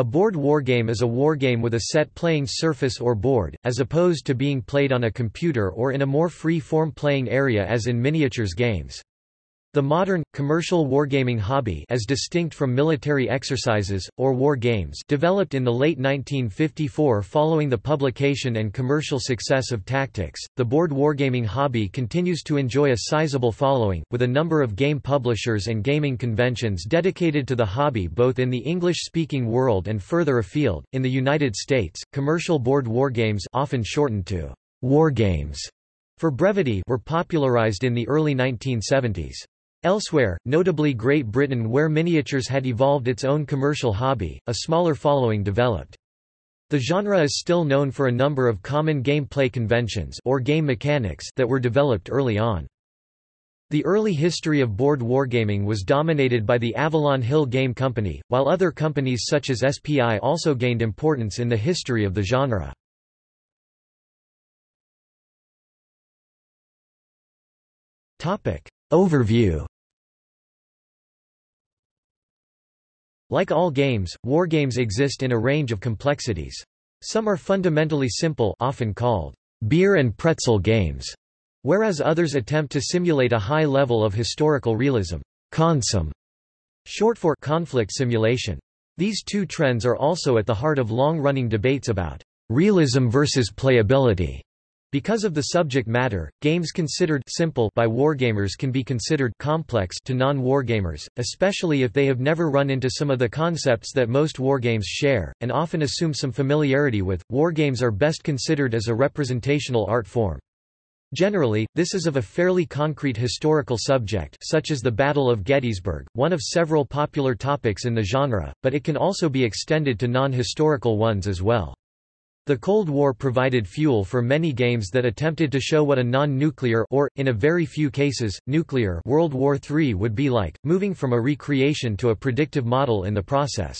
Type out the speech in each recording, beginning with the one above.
A board wargame is a wargame with a set playing surface or board, as opposed to being played on a computer or in a more free-form playing area as in miniatures games. The modern, commercial wargaming hobby as distinct from military exercises, or war games developed in the late 1954 following the publication and commercial success of Tactics. The board wargaming hobby continues to enjoy a sizable following, with a number of game publishers and gaming conventions dedicated to the hobby both in the English-speaking world and further afield. In the United States, commercial board wargames often shortened to wargames for brevity were popularized in the early 1970s. Elsewhere, notably Great Britain where miniatures had evolved its own commercial hobby, a smaller following developed. The genre is still known for a number of common gameplay conventions or game mechanics that were developed early on. The early history of board wargaming was dominated by the Avalon Hill Game Company, while other companies such as SPI also gained importance in the history of the genre. Overview Like all games, wargames exist in a range of complexities. Some are fundamentally simple often called beer and pretzel games, whereas others attempt to simulate a high level of historical realism consim, short for conflict simulation. These two trends are also at the heart of long-running debates about realism versus playability. Because of the subject matter, games considered simple by wargamers can be considered complex to non-wargamers, especially if they have never run into some of the concepts that most wargames share, and often assume some familiarity with. Wargames are best considered as a representational art form. Generally, this is of a fairly concrete historical subject such as the Battle of Gettysburg, one of several popular topics in the genre, but it can also be extended to non-historical ones as well. The Cold War provided fuel for many games that attempted to show what a non-nuclear or, in a very few cases, nuclear World War III would be like, moving from a recreation to a predictive model in the process.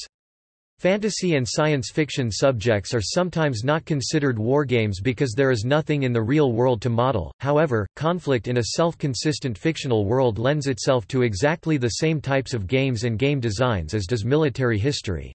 Fantasy and science fiction subjects are sometimes not considered wargames because there is nothing in the real world to model, however, conflict in a self-consistent fictional world lends itself to exactly the same types of games and game designs as does military history.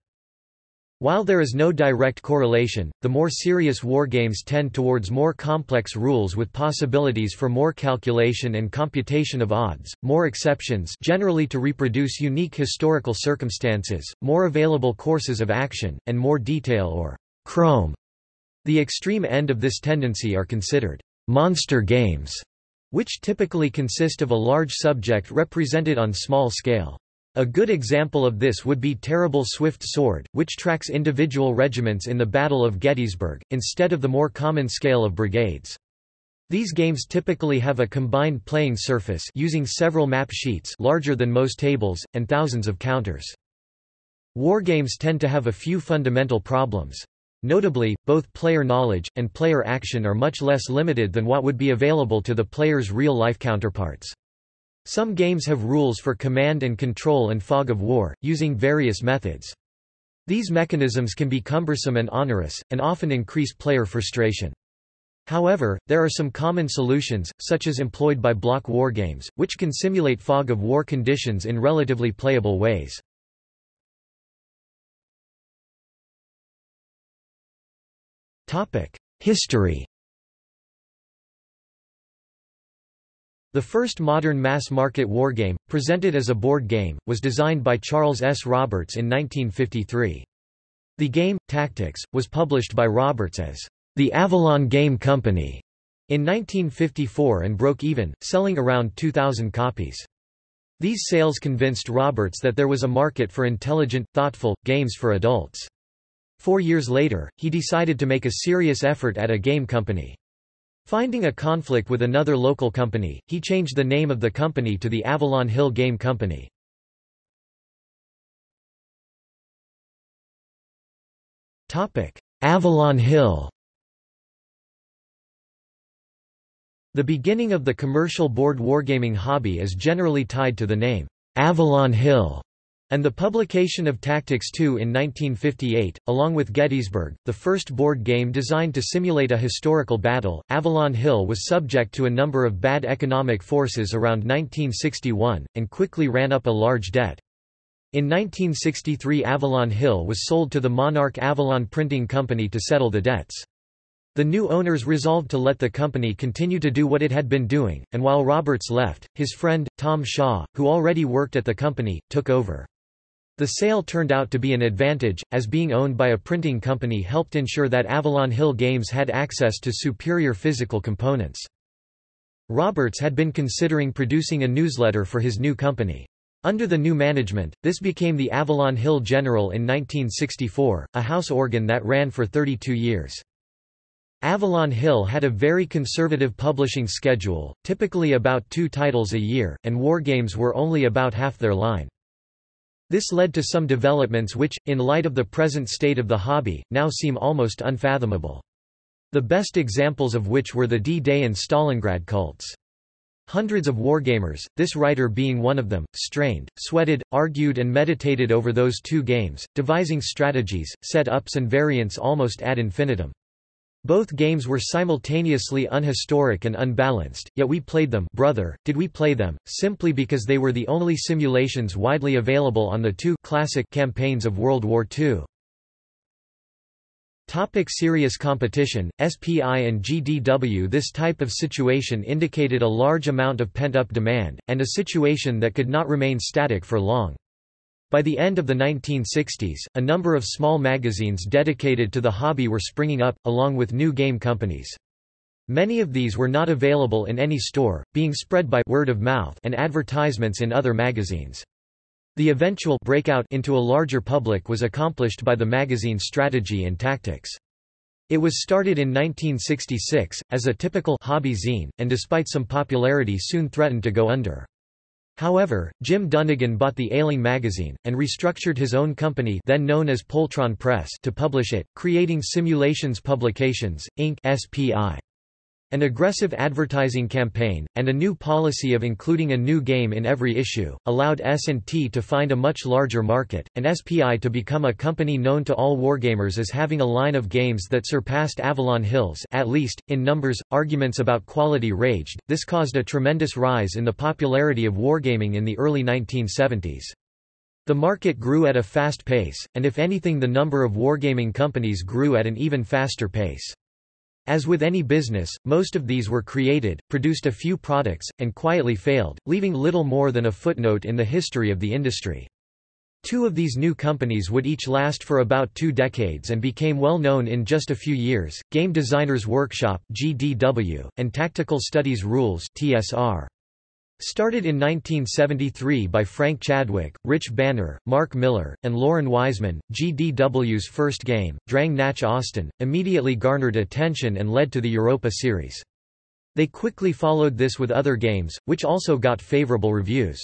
While there is no direct correlation, the more serious wargames tend towards more complex rules with possibilities for more calculation and computation of odds, more exceptions generally to reproduce unique historical circumstances, more available courses of action, and more detail or chrome. The extreme end of this tendency are considered monster games, which typically consist of a large subject represented on small scale. A good example of this would be Terrible Swift Sword, which tracks individual regiments in the Battle of Gettysburg, instead of the more common scale of brigades. These games typically have a combined playing surface using several map sheets larger than most tables, and thousands of counters. Wargames tend to have a few fundamental problems. Notably, both player knowledge, and player action are much less limited than what would be available to the player's real-life counterparts. Some games have rules for command and control and fog of war, using various methods. These mechanisms can be cumbersome and onerous, and often increase player frustration. However, there are some common solutions, such as employed by block wargames, which can simulate fog of war conditions in relatively playable ways. History The first modern mass-market wargame, presented as a board game, was designed by Charles S. Roberts in 1953. The game, Tactics, was published by Roberts as the Avalon Game Company in 1954 and broke even, selling around 2,000 copies. These sales convinced Roberts that there was a market for intelligent, thoughtful, games for adults. Four years later, he decided to make a serious effort at a game company. Finding a conflict with another local company, he changed the name of the company to the Avalon Hill Game Company. Avalon Hill The beginning of the commercial board wargaming hobby is generally tied to the name, Avalon Hill, and the publication of Tactics II in 1958, along with Gettysburg, the first board game designed to simulate a historical battle, Avalon Hill was subject to a number of bad economic forces around 1961, and quickly ran up a large debt. In 1963 Avalon Hill was sold to the Monarch Avalon Printing Company to settle the debts. The new owners resolved to let the company continue to do what it had been doing, and while Roberts left, his friend, Tom Shaw, who already worked at the company, took over. The sale turned out to be an advantage, as being owned by a printing company helped ensure that Avalon Hill Games had access to superior physical components. Roberts had been considering producing a newsletter for his new company. Under the new management, this became the Avalon Hill General in 1964, a house organ that ran for 32 years. Avalon Hill had a very conservative publishing schedule, typically about two titles a year, and wargames were only about half their line. This led to some developments which, in light of the present state of the hobby, now seem almost unfathomable. The best examples of which were the D-Day and Stalingrad cults. Hundreds of wargamers, this writer being one of them, strained, sweated, argued and meditated over those two games, devising strategies, set-ups and variants almost ad infinitum. Both games were simultaneously unhistoric and unbalanced, yet we played them brother, did we play them, simply because they were the only simulations widely available on the two classic campaigns of World War II. Topic serious competition, SPI and GDW This type of situation indicated a large amount of pent-up demand, and a situation that could not remain static for long. By the end of the 1960s, a number of small magazines dedicated to the hobby were springing up, along with new game companies. Many of these were not available in any store, being spread by word of mouth and advertisements in other magazines. The eventual breakout into a larger public was accomplished by the magazine's Strategy and Tactics. It was started in 1966, as a typical hobby zine, and despite some popularity soon threatened to go under. However, Jim Dunnigan bought the ailing magazine, and restructured his own company then known as Poultron Press to publish it, creating Simulations Publications, Inc. SPI. An aggressive advertising campaign, and a new policy of including a new game in every issue, allowed S&T to find a much larger market, and SPI to become a company known to all wargamers as having a line of games that surpassed Avalon Hills at least, in numbers. Arguments about quality raged, this caused a tremendous rise in the popularity of wargaming in the early 1970s. The market grew at a fast pace, and if anything the number of wargaming companies grew at an even faster pace. As with any business, most of these were created, produced a few products, and quietly failed, leaving little more than a footnote in the history of the industry. Two of these new companies would each last for about two decades and became well known in just a few years, Game Designers Workshop GDW, and Tactical Studies Rules TSR. Started in 1973 by Frank Chadwick, Rich Banner, Marc Miller, and Loren Wiseman, GDW's first game, Drang Nach Osten, immediately garnered attention and led to the Europa series. They quickly followed this with other games, which also got favorable reviews.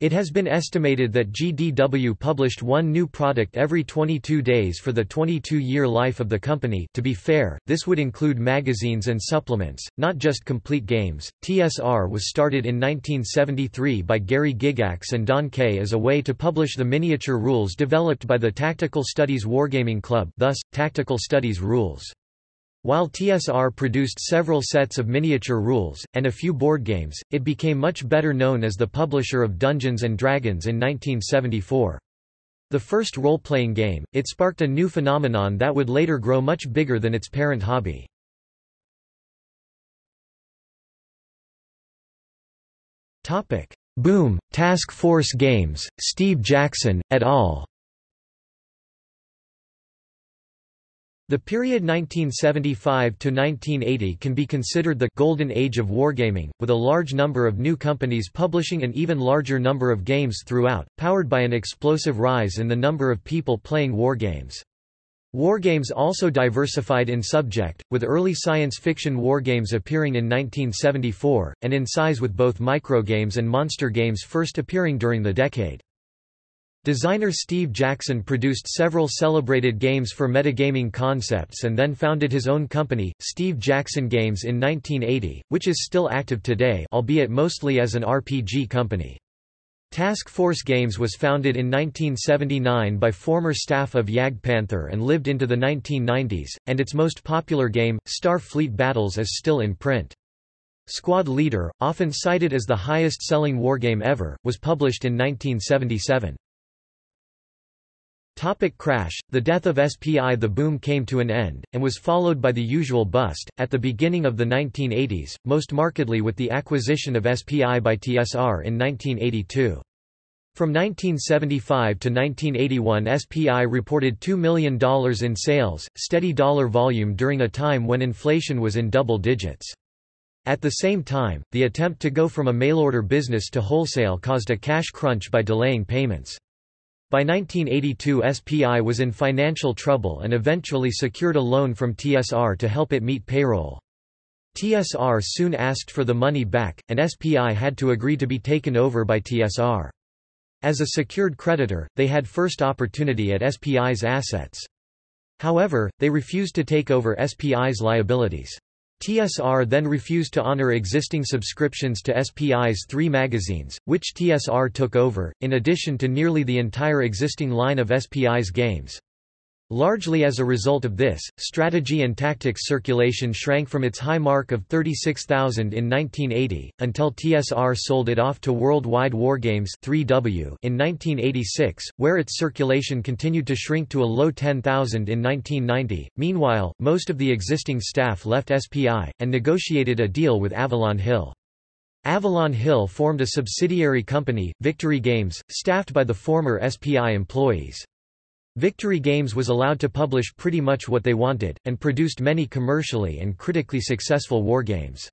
It has been estimated that GDW published one new product every 22 days for the 22-year life of the company to be fair, this would include magazines and supplements, not just complete games. TSR was started in 1973 by Gary Gygax and Don Kaye as a way to publish the miniature rules developed by the Tactical Studies Wargaming Club thus, Tactical Studies Rules. While TSR produced several sets of miniature rules, and a few board games, it became much better known as the publisher of Dungeons & Dragons in 1974. The first role-playing game, it sparked a new phenomenon that would later grow much bigger than its parent hobby. Boom! Task Force Games, Steve Jackson, et al. The period 1975–1980 can be considered the «golden age of wargaming», with a large number of new companies publishing an even larger number of games throughout, powered by an explosive rise in the number of people playing wargames. Wargames also diversified in subject, with early science fiction wargames appearing in 1974, and in size with both microgames and monster games first appearing during the decade. Designer Steve Jackson produced several celebrated games for metagaming concepts and then founded his own company, Steve Jackson Games in 1980, which is still active today albeit mostly as an RPG company. Task Force Games was founded in 1979 by former staff of JagdPanther and lived into the 1990s, and its most popular game, Star Fleet Battles is still in print. Squad Leader, often cited as the highest-selling wargame ever, was published in 1977. Topic crash The death of SPI The boom came to an end, and was followed by the usual bust, at the beginning of the 1980s, most markedly with the acquisition of SPI by TSR in 1982. From 1975 to 1981 SPI reported $2 million in sales, steady dollar volume during a time when inflation was in double digits. At the same time, the attempt to go from a mail-order business to wholesale caused a cash crunch by delaying payments. By 1982 SPI was in financial trouble and eventually secured a loan from TSR to help it meet payroll. TSR soon asked for the money back, and SPI had to agree to be taken over by TSR. As a secured creditor, they had first opportunity at SPI's assets. However, they refused to take over SPI's liabilities. TSR then refused to honor existing subscriptions to SPI's three magazines, which TSR took over, in addition to nearly the entire existing line of SPI's games. Largely as a result of this, strategy and tactics circulation shrank from its high mark of 36,000 in 1980, until TSR sold it off to Worldwide Wargames 3W in 1986, where its circulation continued to shrink to a low 10,000 in 1990. Meanwhile, most of the existing staff left SPI, and negotiated a deal with Avalon Hill. Avalon Hill formed a subsidiary company, Victory Games, staffed by the former SPI employees. Victory Games was allowed to publish pretty much what they wanted, and produced many commercially and critically successful wargames.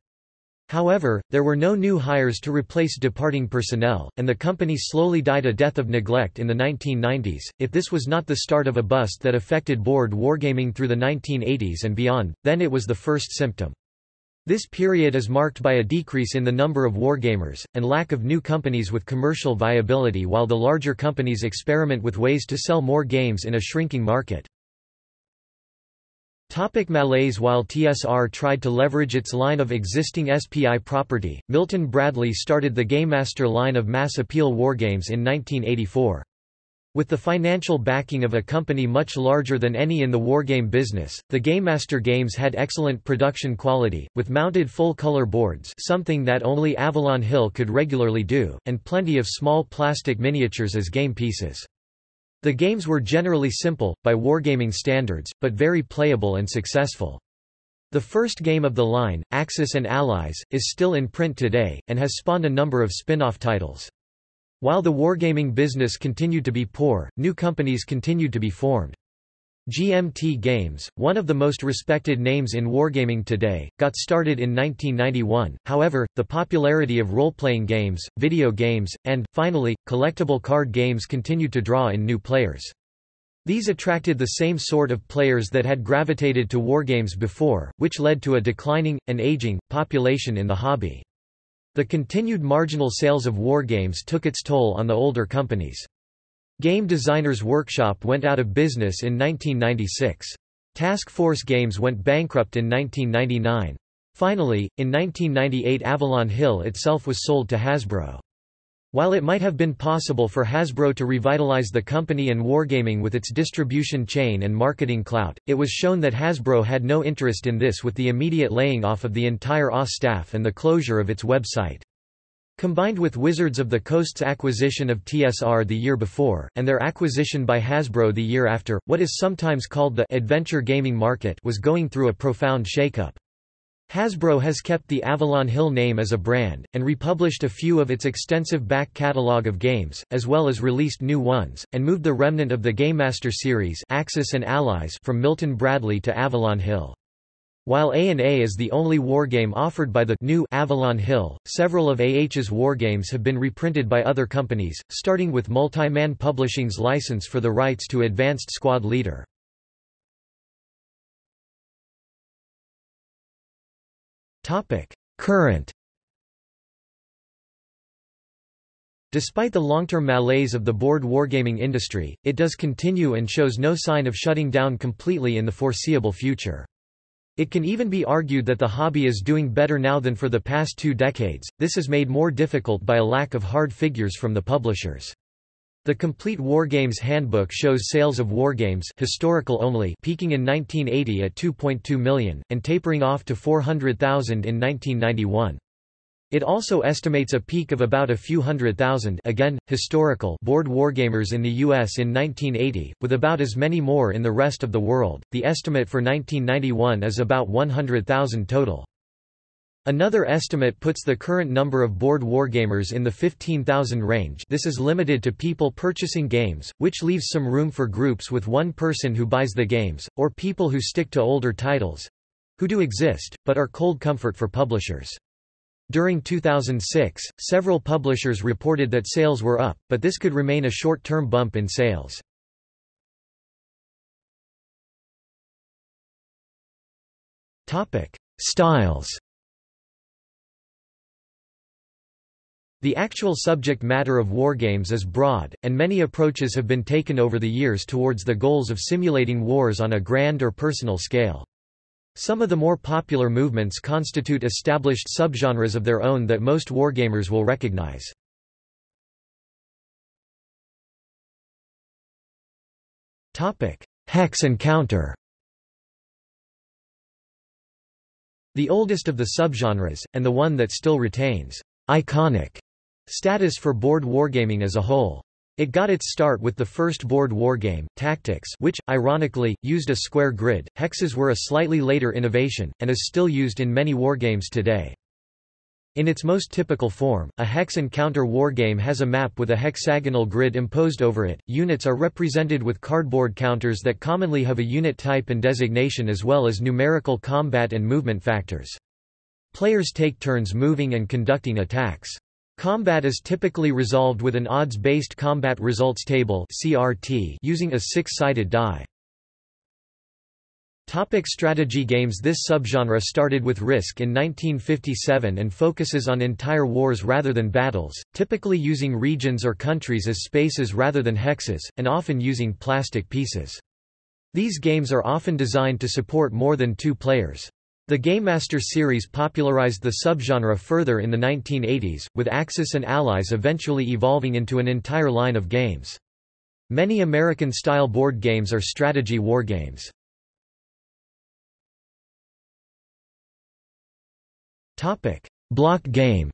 However, there were no new hires to replace departing personnel, and the company slowly died a death of neglect in the 1990s. If this was not the start of a bust that affected board wargaming through the 1980s and beyond, then it was the first symptom. This period is marked by a decrease in the number of wargamers, and lack of new companies with commercial viability while the larger companies experiment with ways to sell more games in a shrinking market. Topic malaise While TSR tried to leverage its line of existing SPI property, Milton Bradley started the GameMaster line of mass appeal wargames in 1984. With the financial backing of a company much larger than any in the wargame business, the GameMaster games had excellent production quality, with mounted full-color boards something that only Avalon Hill could regularly do, and plenty of small plastic miniatures as game pieces. The games were generally simple, by wargaming standards, but very playable and successful. The first game of the line, Axis and Allies, is still in print today, and has spawned a number of spin-off titles. While the wargaming business continued to be poor, new companies continued to be formed. GMT Games, one of the most respected names in wargaming today, got started in 1991, however, the popularity of role-playing games, video games, and, finally, collectible card games continued to draw in new players. These attracted the same sort of players that had gravitated to wargames before, which led to a declining, and aging, population in the hobby. The continued marginal sales of wargames took its toll on the older companies. Game Designers Workshop went out of business in 1996. Task Force Games went bankrupt in 1999. Finally, in 1998 Avalon Hill itself was sold to Hasbro. While it might have been possible for Hasbro to revitalize the company and wargaming with its distribution chain and marketing clout, it was shown that Hasbro had no interest in this with the immediate laying off of the entire OS staff and the closure of its website. Combined with Wizards of the Coast's acquisition of TSR the year before, and their acquisition by Hasbro the year after, what is sometimes called the adventure gaming market was going through a profound shakeup. Hasbro has kept the Avalon Hill name as a brand, and republished a few of its extensive back catalog of games, as well as released new ones, and moved the remnant of the Game Master series Axis and Allies from Milton Bradley to Avalon Hill. While A&A is the only wargame offered by the new Avalon Hill, several of AH's wargames have been reprinted by other companies, starting with Multiman Publishing's license for the rights to Advanced Squad Leader. Topic: Current Despite the long-term malaise of the board wargaming industry, it does continue and shows no sign of shutting down completely in the foreseeable future. It can even be argued that the hobby is doing better now than for the past two decades, this is made more difficult by a lack of hard figures from the publishers. The Complete Wargames Handbook shows sales of wargames historical only peaking in 1980 at 2.2 million, and tapering off to 400,000 in 1991. It also estimates a peak of about a few hundred thousand again, historical board wargamers in the US in 1980, with about as many more in the rest of the world. The estimate for 1991 is about 100,000 total. Another estimate puts the current number of board wargamers in the 15,000 range this is limited to people purchasing games, which leaves some room for groups with one person who buys the games, or people who stick to older titles—who do exist, but are cold comfort for publishers. During 2006, several publishers reported that sales were up, but this could remain a short-term bump in sales. Styles The actual subject matter of wargames is broad, and many approaches have been taken over the years towards the goals of simulating wars on a grand or personal scale. Some of the more popular movements constitute established subgenres of their own that most wargamers will recognize. Hex and counter The oldest of the subgenres, and the one that still retains iconic status for board wargaming as a whole. It got its start with the first board wargame, Tactics which, ironically, used a square grid. Hexes were a slightly later innovation, and is still used in many wargames today. In its most typical form, a hex and counter wargame has a map with a hexagonal grid imposed over it. Units are represented with cardboard counters that commonly have a unit type and designation as well as numerical combat and movement factors. Players take turns moving and conducting attacks. Combat is typically resolved with an odds-based combat results table (CRT) using a six-sided die. Topic strategy games This subgenre started with Risk in 1957 and focuses on entire wars rather than battles, typically using regions or countries as spaces rather than hexes, and often using plastic pieces. These games are often designed to support more than two players. The GameMaster series popularized the subgenre further in the 1980s, with Axis and Allies eventually evolving into an entire line of games. Many American-style board games are strategy wargames. Block game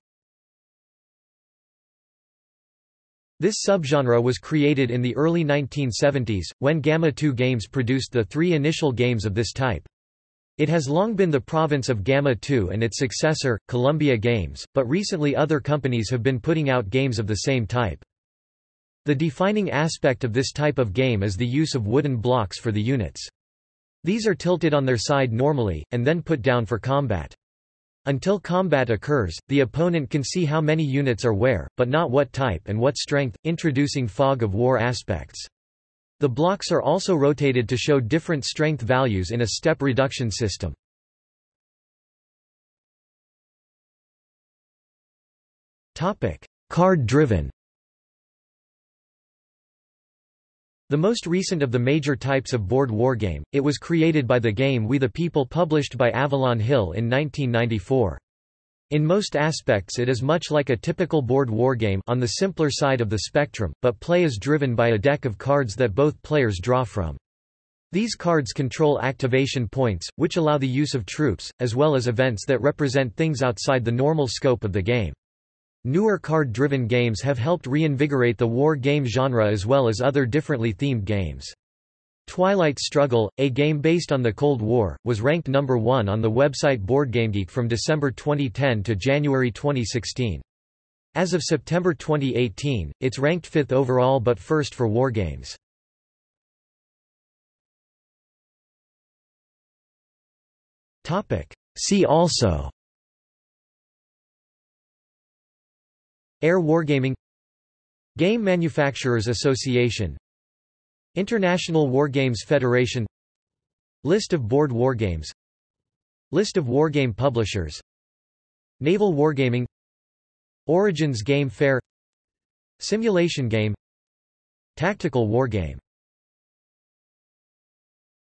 This subgenre was created in the early 1970s, when Gamma 2 Games produced the three initial games of this type. It has long been the province of Gamma 2 and its successor, Columbia Games, but recently other companies have been putting out games of the same type. The defining aspect of this type of game is the use of wooden blocks for the units. These are tilted on their side normally, and then put down for combat. Until combat occurs, the opponent can see how many units are where, but not what type and what strength, introducing fog of war aspects. The blocks are also rotated to show different strength values in a step reduction system. Card-driven The most recent of the major types of board wargame, it was created by the game We the People published by Avalon Hill in 1994. In most aspects it is much like a typical board wargame on the simpler side of the spectrum, but play is driven by a deck of cards that both players draw from. These cards control activation points, which allow the use of troops, as well as events that represent things outside the normal scope of the game. Newer card-driven games have helped reinvigorate the war game genre as well as other differently themed games. Twilight Struggle, a game based on the Cold War, was ranked number one on the website BoardGameGeek from December 2010 to January 2016. As of September 2018, it's ranked fifth overall but first for wargames. See also Air Wargaming Game Manufacturers Association International Wargames Federation List of board wargames List of wargame publishers Naval Wargaming Origins Game Fair Simulation Game Tactical Wargame